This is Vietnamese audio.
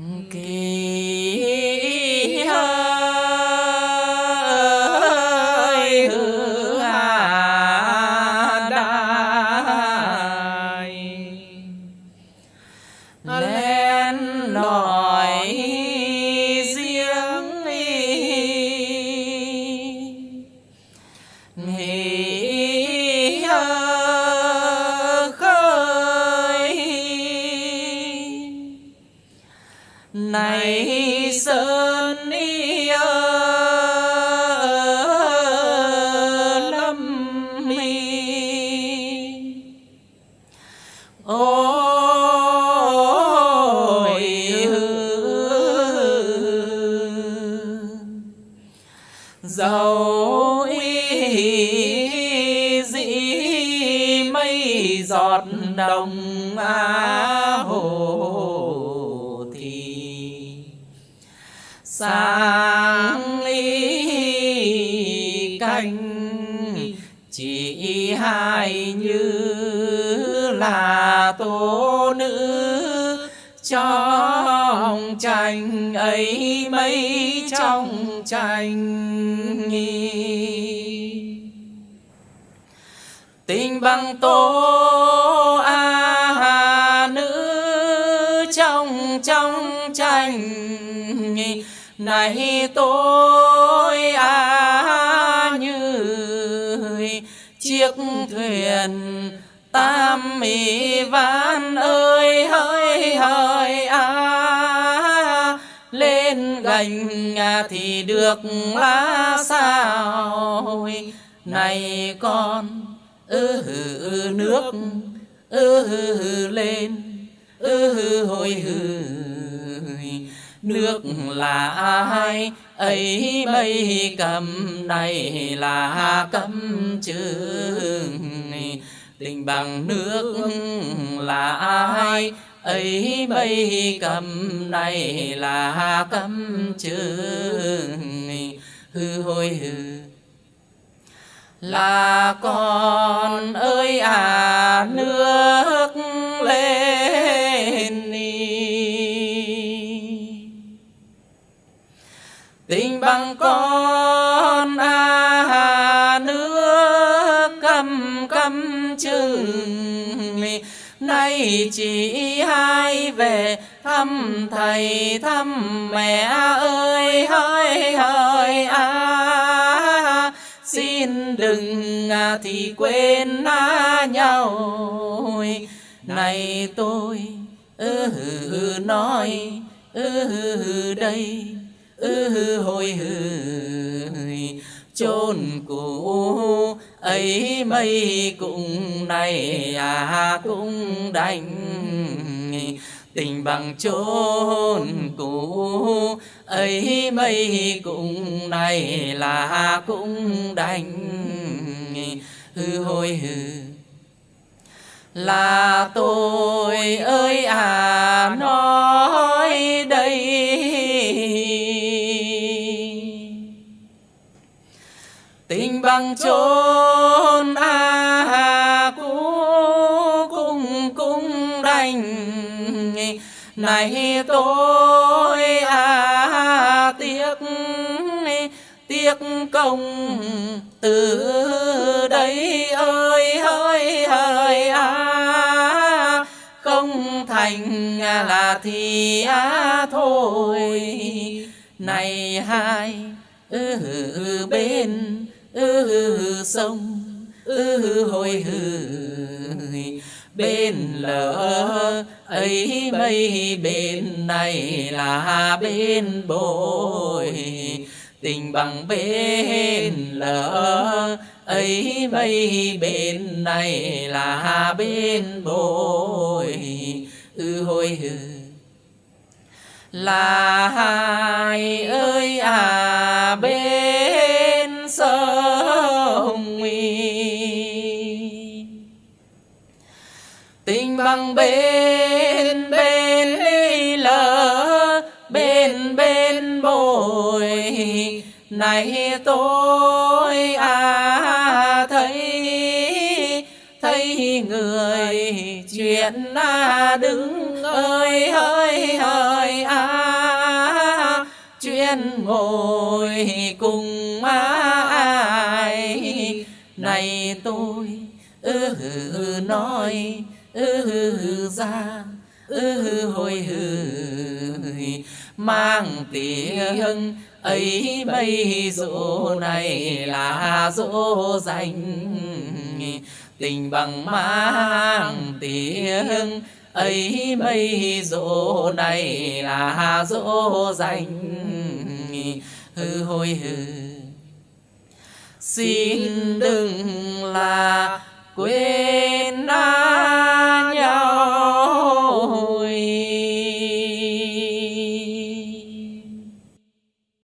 Okay. Này sơn y lâm mi. Ôi dầu y dĩ mây giọt đồng á sáng ly canh, chỉ hai như là tố nữ. Trong tranh ấy mấy trong tranh tình bằng tố a nữ trong trong tranh này tôi à như chiếc thuyền tam mỹ ván ơi hỡi hỡi à lên gành à thì được lá sao? Này con ư ừ, nước ư ừ, lên ư ừ, hồi hừ nước là ai? Ấy mây cầm này là cấm chừng tình bằng nước là ai? Ấy mây cầm này là cấm chừng hư hôi hư. Là con ơi à nước lên tình bằng con à nước cầm cầm chừng nay chỉ hai về thăm thầy thăm mẹ ơi hỡi hỡi à. Xin đừng à, thì quên à, nhau. Này tôi ư ừ, nói ư ừ, đây ư ừ, hồi chôn cũ ấy mây cũng này à cũng đành. Tình bằng chôn cũ ấy mây cũng này là cũng đành. Hư hôi hư là tôi ơi à nói bằng chốn à cũ cung cung đành. Này tôi à tiếc tiếc công từ đây ơi ơi hỡi à không thành là thì à thôi. Này hai ư ừ, bên ư ừ, sông ư hư hồi hừ bên lỡ ấy mây bên này là bên bồi. Tình bằng bên lỡ ấy mây bên này là bên bồi. Ư hồi hừ là bên bên ly lỡ bên bên bồi. Này tôi à thấy thấy người chuyện à đứng ơi hơi hơi à. Chuyện ngồi cùng à, ai. Này tôi ư ừ, nói ư ra ư hồi hừ mang tiếng ấy bây dỗ này là dỗ dành tình bằng mang tiếng ấy bây dỗ này là dỗ dành hư hồi hư xin đừng là quên